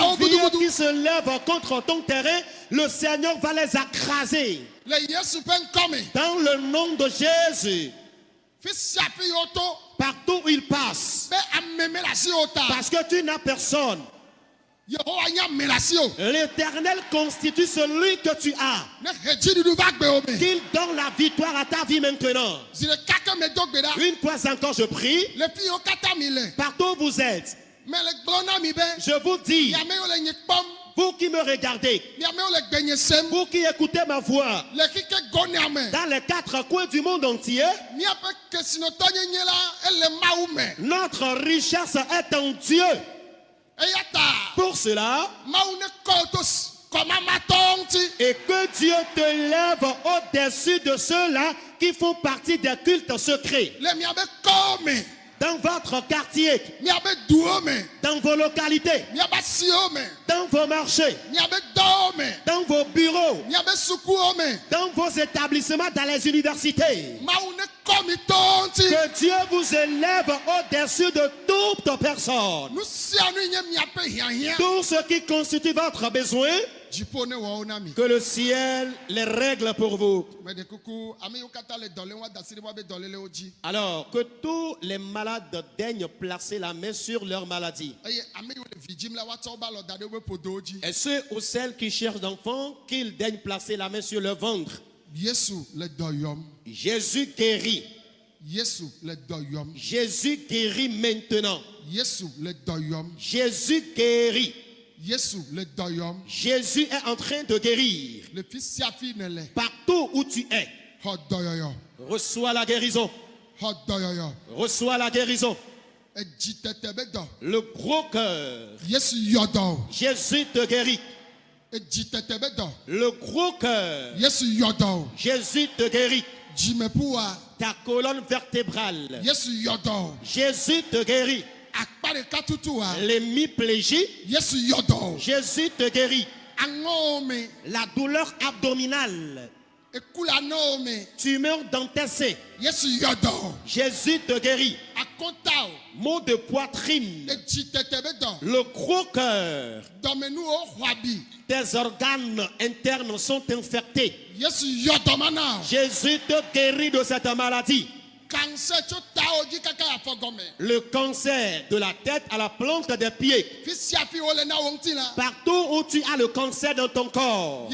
envieux qui se lèvent contre ton terrain, le Seigneur va les écraser. Dans le nom de Jésus, partout où il passe. Parce que tu n'as personne. L'éternel constitue celui que tu as. Qu'il donne la victoire à ta vie maintenant. Une fois encore, je prie. Partout où vous êtes, je vous dis, vous qui me regardez, vous qui écoutez ma voix, dans les quatre coins du monde entier, notre richesse est en Dieu. Pour cela, et que Dieu te lève au-dessus de ceux-là qui font partie des cultes secrets. Dans votre quartier, dans vos localités, dans vos marchés, dans vos bureaux, dans vos établissements, dans les universités. Que Dieu vous élève au-dessus de toute personne. Tout ce qui constitue votre besoin, que le ciel les règle pour vous. Alors, que tous les malades daignent placer la main sur leur maladie. Et ceux ou celles qui cherchent d'enfants, qu'ils daignent placer la main sur le ventre. Jésus guérit. Jésus guérit maintenant. Jésus guérit. Jésus est en train de guérir. Partout où tu es, reçois la guérison. Reçois la guérison. Le gros cœur. Jésus te guérit. Le gros cœur. Jésus te guérit. Ta colonne vertébrale. Jésus te guérit. L'hémiplégie. Jésus te guérit. La douleur abdominale. Tumeur dans tes seins. Jésus te guérit. Maux de poitrine. Le gros cœur. Tes organes internes sont infectés. Jésus te guérit de cette maladie. Le cancer de la tête à la plante des pieds. Partout où tu as le cancer dans ton corps.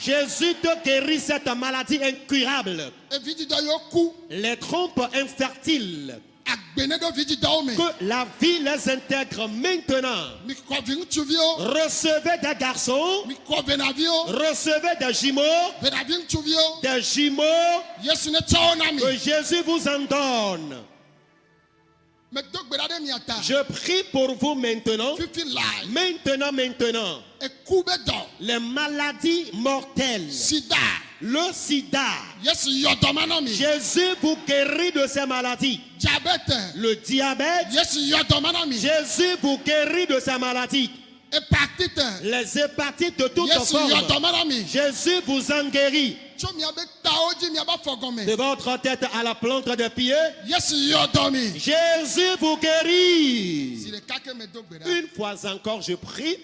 Jésus te guérit cette maladie incurable. Les trompes infertiles. Que la vie les intègre maintenant. Recevez des garçons, recevez des jumeaux, des jumeaux que Jésus vous en donne. Je prie pour vous maintenant, maintenant, maintenant. Les maladies mortelles, sida. Le sida. Jésus vous guérit de ces maladies. Le diabète, Jésus vous guérit de ces maladies. Les hépatites de na mi Jésus vous en guérit. De votre tête à la plante dɔ mi Jésus vous guérit. Une fois encore, je prie,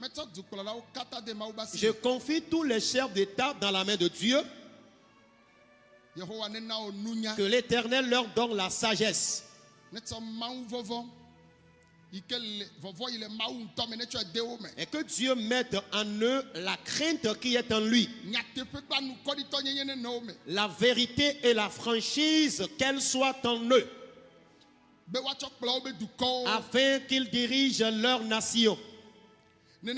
de je confie tous les chefs d'État dans la main de Dieu, que l'Éternel leur donne la sagesse. Et que Dieu mette en eux la crainte qui est en lui, la vérité et la franchise, qu'elle soit en eux, afin qu'ils dirigent leur nation. De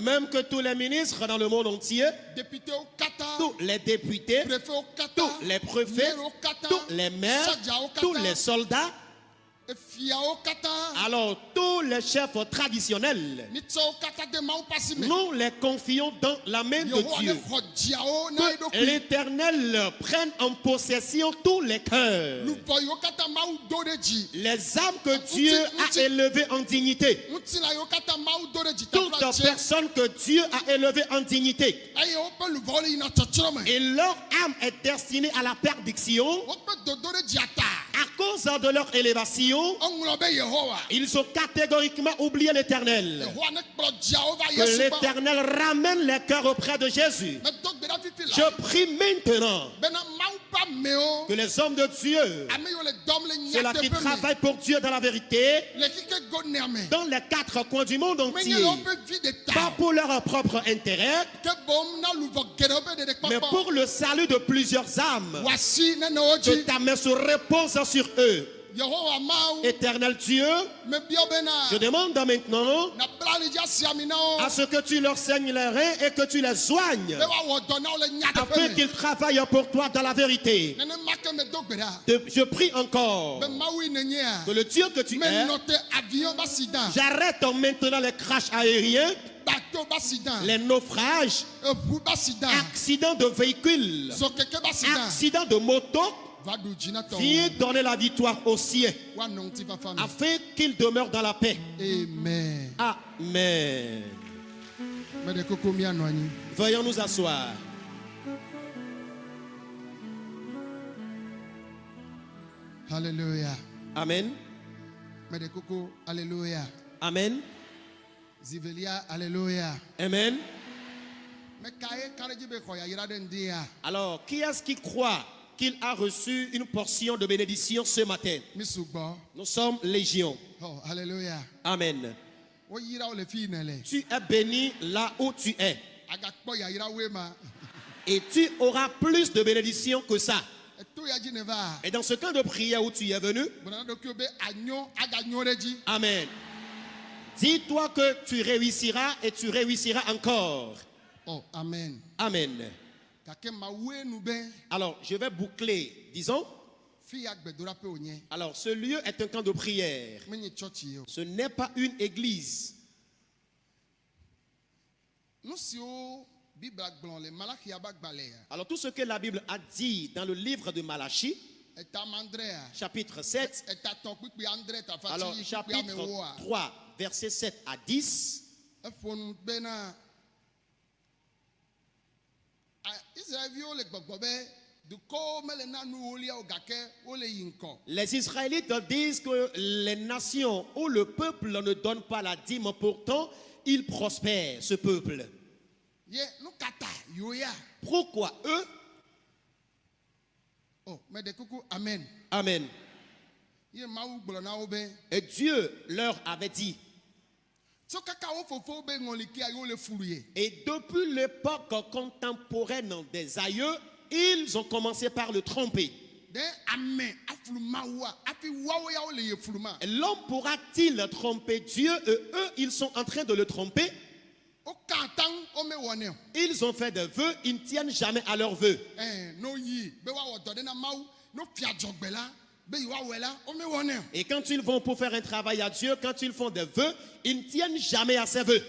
même que tous les ministres dans le monde entier, tous les députés, tous les préfets, tous les maires, tous les soldats, alors tous les chefs traditionnels, nous les confions dans la main de Dieu. Que l'Éternel prenne en possession tous les cœurs, les âmes que Dieu a élevées en dignité, toutes atse personnes que Dieu a élevées en dignité, me et leur âme est destinée à la perdition à cause de leur élévation. Ils ont catégoriquement oublié l'Éternel. Que l'Éternel ramène les cœurs auprès de Jésus. Je prie maintenant que les hommes de Dieu, ceux-là qui travaillent pour Dieu dans la vérité, dans les quatre coins du monde entier, pas pour leur propre intérêt, mais pour le salut de plusieurs âmes. Que ta main se repose sur eux. Éternel Dieu, je demande maintenant à ce que tu leur saignes les reins et que tu les soignes, afin qu'ils travaillent pour toi dans la vérité. Je prie encore que le Dieu que tu es, j'arrête maintenant les crashs aériens, les naufrages, accidents de véhicules, accidents de moto. Viens donner la victoire fafa me afin qu'ils demeurent dans la paix. amen Amen. Veuillons nous asseoir. halleluya Amen. alleluya Amen. zivelia alleluya Amen. Alors, qui est-ce qui croit qu'il a reçu une portion de bénédiction ce matin Nous sommes légion. oh halleluya Amen. Tu es béni là où tu es. Et tu auras plus de bénédiction que ça. Et dans ce camp de prière où tu es venu, Amen. Dis-toi que tu réussiras et tu réussiras encore. oh amen Amen. Alors, je vais boucler, disons. Alors, ce lieu est un camp de prière. Ce n'est pas une église. Alors, tout ce que la Bible a dit dans le livre de Malachie, andrea chapitre 7, etatɔ kpikpi andre tafa alors chapitre amewoa 3, versets 7 à 10, eƒo nu bena a- israelviwo le gbɔgbɔ be dukɔwo mele na nu wolia o gake wole yi ŋkɔ les Israélites disent que les nations où le peuple ne donne pas la dîme, pourtant, il prospère, ce peuple. Pourquoi eux? O meɖe kuku amen. Amen. Et Dieu leur avait dit, et depuis l'époque contemporaine des aïeux, ils ont commencé par le tromper. L'homme pourra-t-il tromper Dieu et eux, ils sont en train de le tromper? Ils ont fait des vœux, ils ne tiennent jamais à leurs vœux. Ɛn n'o yi be woawɔ dɔ ɖe na mawu n'o fia dzɔgbe la be yi woawɔe la womewɔnɛ o Et quand ils vont pour faire un travail à Dieu, quand ils font des vœux, ils ne tiennent jamais à ces vœux.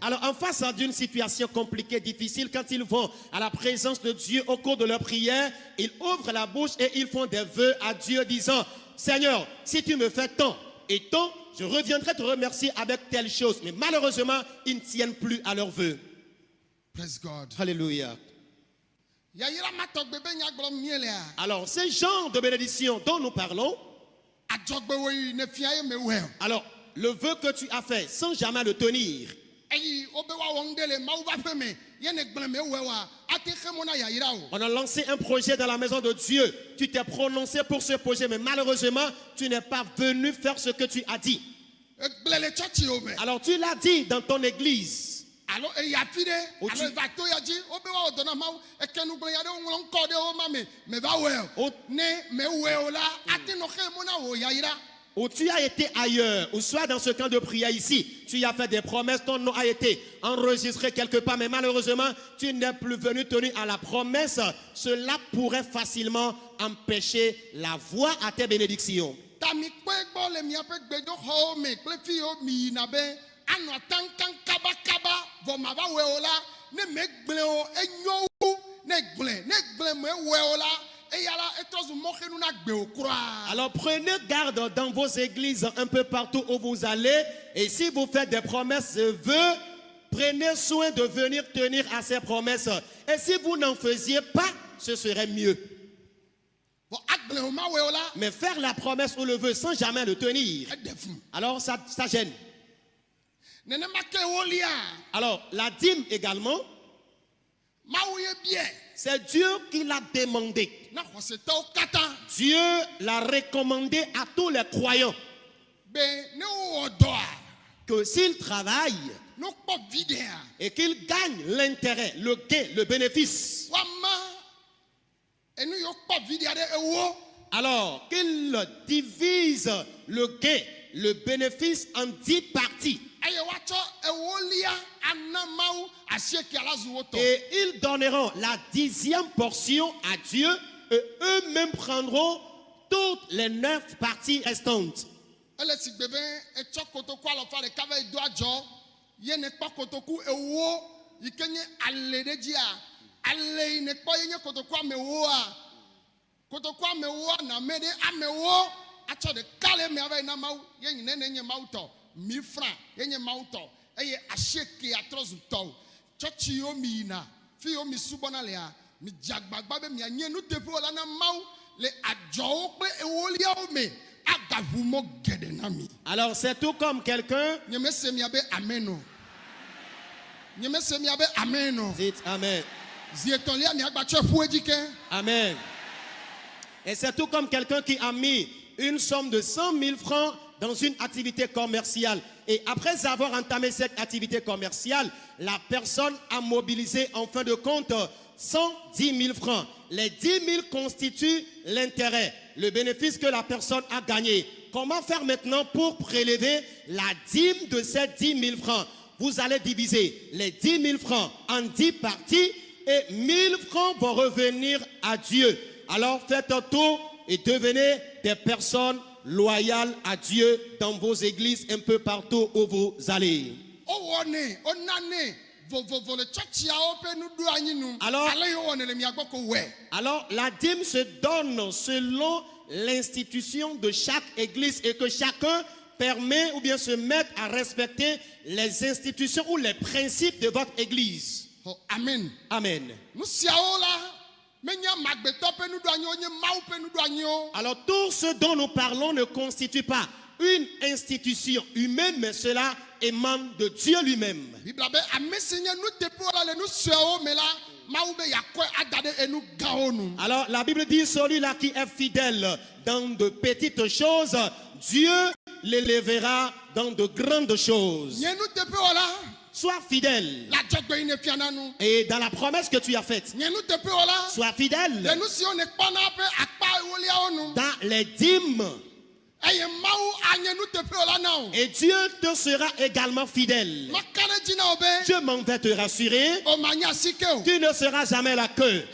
Alors en face d'une situation compliquée, difficile, quand ils vont à la présence de Dieu au cours de leur prière, ils ouvrent la bouche et ils font des vœux à Dieu disant, Seigneur, si tu me fais tant et tant, je reviendrai te remercier avec telle chose. Mais malheureusement, ils ne tiennent plus à leurs vœux. praise god Alléluia. Alors ce genre de bénédiction dont nous parlons, alors le vœu que tu as fait sans jamais le tenir, on a lancé un projet dans la maison de Dieu. Tu t'es prononcé pour ce projet, mais malheureusement, tu n'es pas venu faire ce que tu as dit. me Alors tu l'as dit dans ton église. alo eyi afi ɖe Wotsi- Ou tu as été ailleurs, ou soit dans ce camp de prière ici, tu y as fait des promesses, ton nom a été enregistré quelque part, mais malheureusement, tu n'es plus venu tenir à la promesse. Cela pourrait facilement empêcher la voie à tes bénédictions. Alors prenez garde dans vos églises un peu partout où vous allez. Et si vous faites des promesses vœux, prenez soin de venir tenir à ces promesses. Et si vous n'en faisiez pas, ce serait mieux. Mais faire la promesse ou le vœu sans jamais le tenir, alors ça, ça gêne. Alors la dîme également, c'est Dieu qui l'a demandé. Dieu l'a recommandé à tous les croyants. Be ne wowɔ dɔa que s'ils travaillent et qu'ils gagnent l'intérêt, le gain, le bénéfice, alors qu'ils divisent le gain, le bénéfice en dix parties. Et ils donneront la dixième portion à Dieu et eux-mêmes prendront toutes les neuf parties restantes. Na me le na mi fra ye nye mawu tɔ eye asieke atrɔ zu tɔwo tsɔtsi yiwo mi yina fi yiwo mi subɔna lea. Mi dze agbagba be mianye nuteƒewo la na mawu le adzɔwo kple ewoliawo me agaʋu mɔ geɖe na mi. Alors c'est tout comme quelqu'un, nye mese mia be amen o nye mese mia be amen o dites Amen. zi etɔ̃lia miagba tsɔ ƒu edzi ke Amen. Et c'est tout comme quelqu'un qui a mis une somme de 100 000 francs dans une activité commerciale. Et après avoir entamé cette activité commerciale, la personne a mobilisé en fin de compte 110 000 francs. Les 10 000 constituent l'intérêt, le bénéfice que la personne a gagné. Comment faire maintenant pour prélever la dîme de ces 10 000 francs? Vous allez diviser les 10 000 francs en 10 parties et 1000 francs vont revenir à Dieu. Alors faites un tour et devenez des personnes loyales à Dieu dans vos églises un peu partout où vous allez. Alors- Alors la dîme se donne selon l'institution de chaque église et que chacun permet ou bien se met à respecter les institutions ou les principes de votre église. Xɔ, amen Amen. Alors tout ce dont nous parlons ne constitue pas une institution humaine, mais cela émane de Dieu lui-même. Alors la Bible dit celui-là qui est fidèle dans de petites choses, Dieu l'élèvera dans de grandes choses. Sois fidèle. Et dans la promesse que tu as faite, sois le fidèle dans les dîmes. Et Dieu te sera également fidèle. maka ɖe dzi na wo be Je m'en vais te rassurer, o manya asike o tu ne seras jamais la queue.